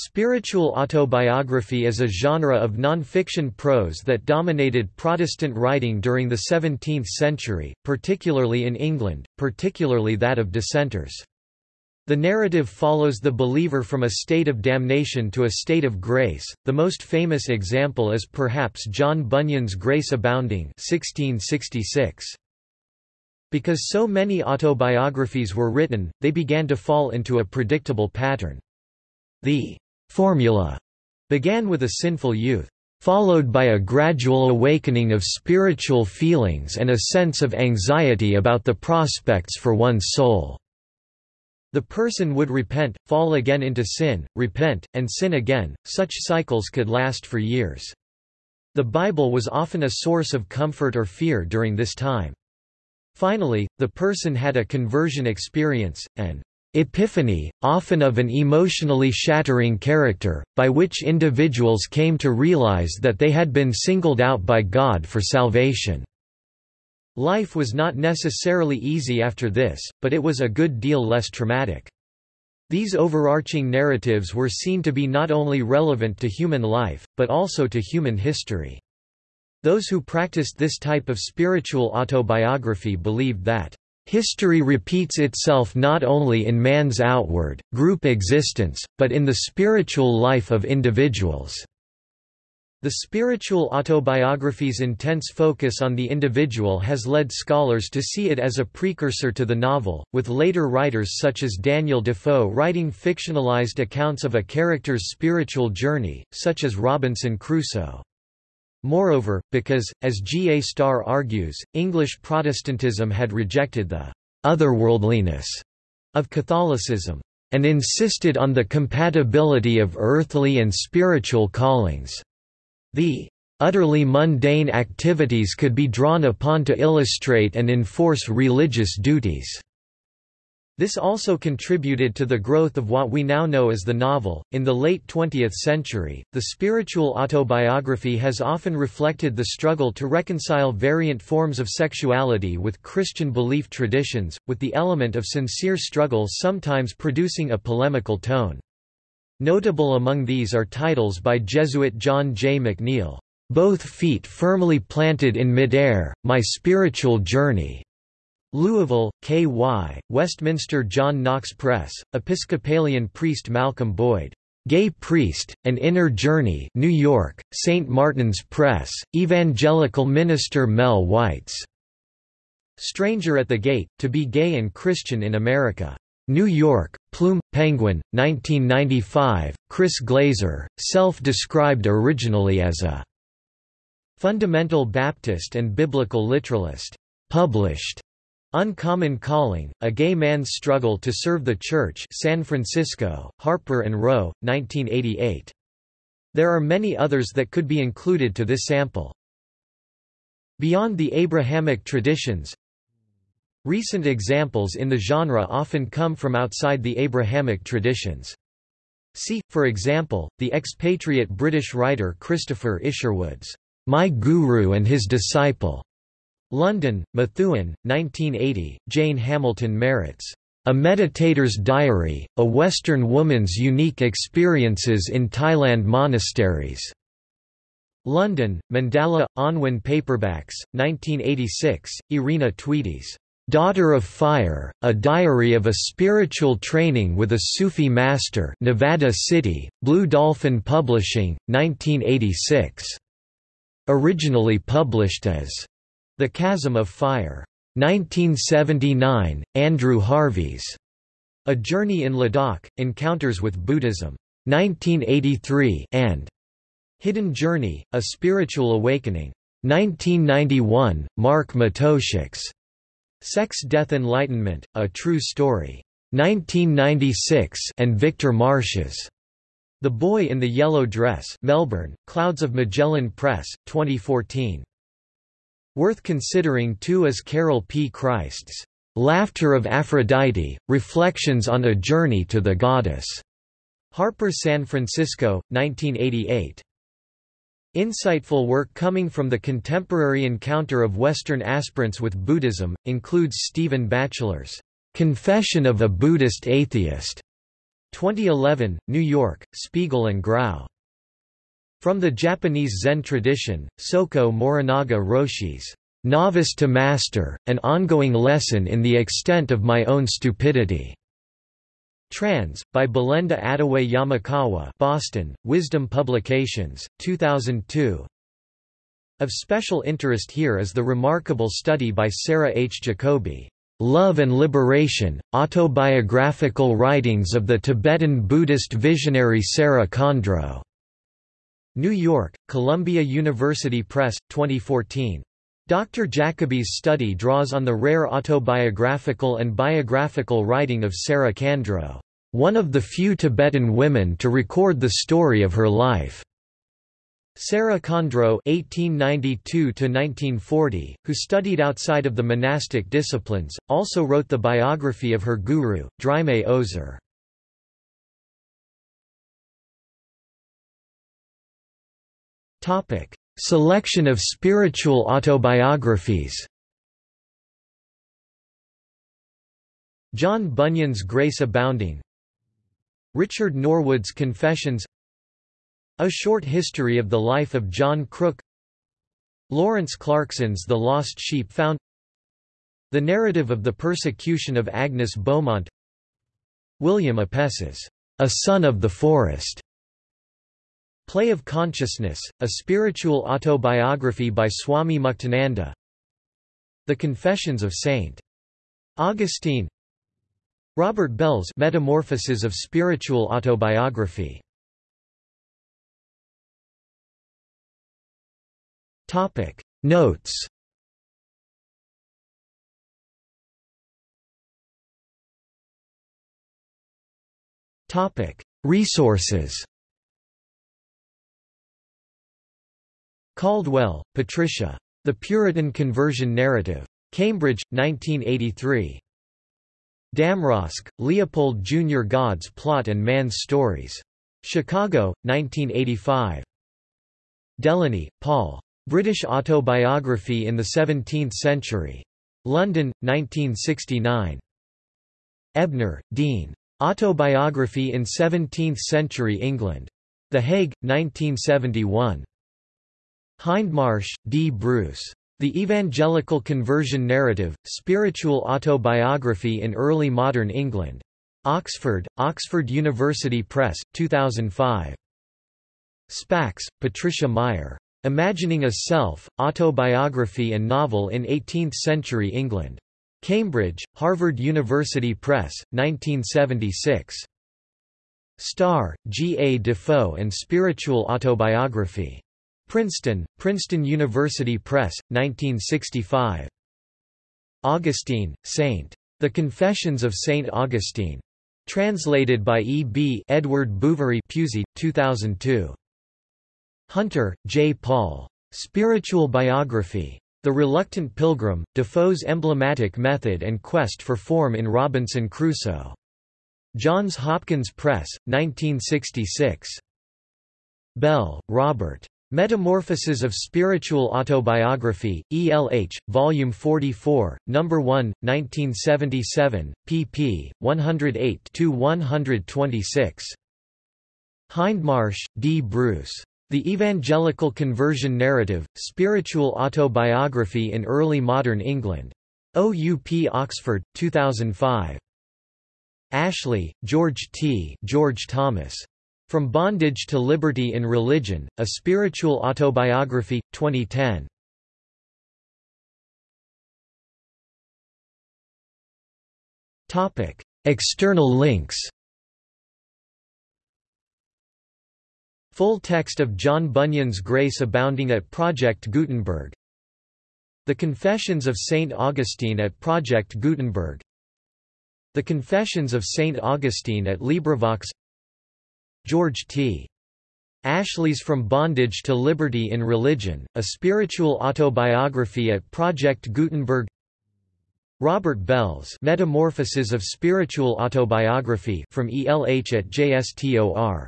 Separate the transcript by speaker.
Speaker 1: Spiritual autobiography is a genre of non-fiction prose that dominated Protestant writing during the 17th century, particularly in England, particularly that of dissenters. The narrative follows the believer from a state of damnation to a state of grace. The most famous example is perhaps John Bunyan's Grace Abounding 1666. Because so many autobiographies were written, they began to fall into a predictable pattern. The formula began with a sinful youth, followed by a gradual awakening of spiritual feelings and a sense of anxiety about the prospects for one's soul. The person would repent, fall again into sin, repent, and sin again. Such cycles could last for years. The Bible was often a source of comfort or fear during this time. Finally, the person had a conversion experience, and epiphany, often of an emotionally shattering character, by which individuals came to realize that they had been singled out by God for salvation. Life was not necessarily easy after this, but it was a good deal less traumatic. These overarching narratives were seen to be not only relevant to human life, but also to human history. Those who practiced this type of spiritual autobiography believed that History repeats itself not only in man's outward, group existence, but in the spiritual life of individuals. The spiritual autobiography's intense focus on the individual has led scholars to see it as a precursor to the novel, with later writers such as Daniel Defoe writing fictionalized accounts of a character's spiritual journey, such as Robinson Crusoe. Moreover, because, as G. A. Starr argues, English Protestantism had rejected the otherworldliness of Catholicism, and insisted on the compatibility of earthly and spiritual callings. The utterly mundane activities could be drawn upon to illustrate and enforce religious duties. This also contributed to the growth of what we now know as the novel. In the late 20th century, the spiritual autobiography has often reflected the struggle to reconcile variant forms of sexuality with Christian belief traditions, with the element of sincere struggle sometimes producing a polemical tone. Notable among these are titles by Jesuit John J. McNeill, Both Feet Firmly Planted in Midair, My Spiritual Journey, Louisville, K.Y., Westminster John Knox Press, Episcopalian priest Malcolm Boyd. Gay Priest, An Inner Journey New York, St. Martin's Press, Evangelical minister Mel White's. Stranger at the Gate, To Be Gay and Christian in America. New York, Plume, Penguin, 1995, Chris Glaser, self-described originally as a fundamental Baptist and biblical literalist. Published Uncommon Calling, A Gay Man's Struggle to Serve the Church San Francisco, Harper & Row, 1988. There are many others that could be included to this sample. Beyond the Abrahamic traditions Recent examples in the genre often come from outside the Abrahamic traditions. See, for example, the expatriate British writer Christopher Isherwood's My Guru and His Disciple London, Methuen, 1980, Jane Hamilton Merritt's A Meditator's Diary, A Western Woman's Unique Experiences in Thailand Monasteries. London, Mandala, Unwin Paperbacks, 1986, Irina Tweedie's Daughter of Fire, A Diary of a Spiritual Training with a Sufi Master Nevada City, Blue Dolphin Publishing, 1986. Originally published as the Chasm of Fire. 1979, Andrew Harvey's A Journey in Ladakh, Encounters with Buddhism. 1983 and Hidden Journey, A Spiritual Awakening. 1991, Mark Matousek's Sex Death Enlightenment, A True Story. 1996 and Victor Marsh's The Boy in the Yellow Dress Melbourne, Clouds of Magellan Press, 2014. Worth considering too is Carol P. Christ's Laughter of Aphrodite, Reflections on a Journey to the Goddess. Harper San Francisco, 1988. Insightful work coming from the contemporary encounter of Western aspirants with Buddhism, includes Stephen Batchelor's Confession of a Buddhist Atheist, 2011, New York, Spiegel and Grau. From the Japanese Zen tradition, Soko Morinaga Roshi's Novice to Master, an ongoing lesson in the extent of my own stupidity. Trans, by Belinda Attaway Yamakawa Boston, Wisdom Publications, 2002 Of special interest here is the remarkable study by Sarah H. Jacoby, "'Love and Liberation, Autobiographical Writings of the Tibetan Buddhist Visionary Sera Khandro", New York, Columbia University Press, 2014. Dr. Jacoby's study draws on the rare autobiographical and biographical writing of Sera Khandro, one of the few Tibetan women to record the story of her life. Sera Khandro (1892–1940), who studied outside of the monastic disciplines, also wrote the biography of her guru, Dryme Ozer. Topic: Selection of spiritual autobiographies. John Bunyan's Grace Abounding. Richard Norwood's Confessions. A Short History of the Life of John Crook. Lawrence Clarkson's The Lost Sheep Found. The Narrative of the Persecution of Agnes Beaumont. William Apess's A Son of the Forest Play of Consciousness, a spiritual autobiography by Swami Muktananda The Confessions of St. Augustine. Robert Bell's Metamorphoses of Spiritual Autobiography. Topic. Notes Topic. Resources Caldwell, Patricia. The Puritan Conversion Narrative. Cambridge, 1983. Damrosch, Leopold Jr. God's Plot and Man's Stories. Chicago, 1985. Delaney, Paul. British Autobiography in the Seventeenth Century. London, 1969. Ebner, Dean. Autobiography in Seventeenth-Century England. The Hague, 1971. Hindmarsh, D. Bruce. The Evangelical Conversion Narrative, Spiritual Autobiography in Early Modern England. Oxford, Oxford University Press, 2005. Spacks, Patricia Meyer. Imagining a Self, Autobiography and Novel in Eighteenth-Century England. Cambridge, Harvard University Press, 1976. Starr, G. A. Defoe and Spiritual Autobiography. Princeton, Princeton University Press, 1965. Augustine, Saint. The Confessions of Saint Augustine. Translated by E. B. Edward Bouverie Pusey, 2002. Hunter, J. Paul. Spiritual Biography. The Reluctant Pilgrim, Defoe's emblematic method and quest for form in Robinson Crusoe. Johns Hopkins Press, 1966. Bell, Robert. Metamorphoses of Spiritual Autobiography, ELH, Volume 44, No. 1, 1977, pp. 108–126. Hindmarsh, D. Bruce. The Evangelical Conversion Narrative, Spiritual Autobiography in Early Modern England. OUP Oxford, 2005. Ashley, George T. George Thomas. From Bondage to Liberty in Religion, A Spiritual Autobiography, 2010. External links Full text of John Bunyan's Grace Abounding at Project Gutenberg The Confessions of St. Augustine at Project Gutenberg The Confessions of St. Augustine at LibriVox George T. Ashley's From Bondage to Liberty in Religion, a spiritual autobiography at Project Gutenberg Robert Bell's Metamorphoses of Spiritual Autobiography from ELH at JSTOR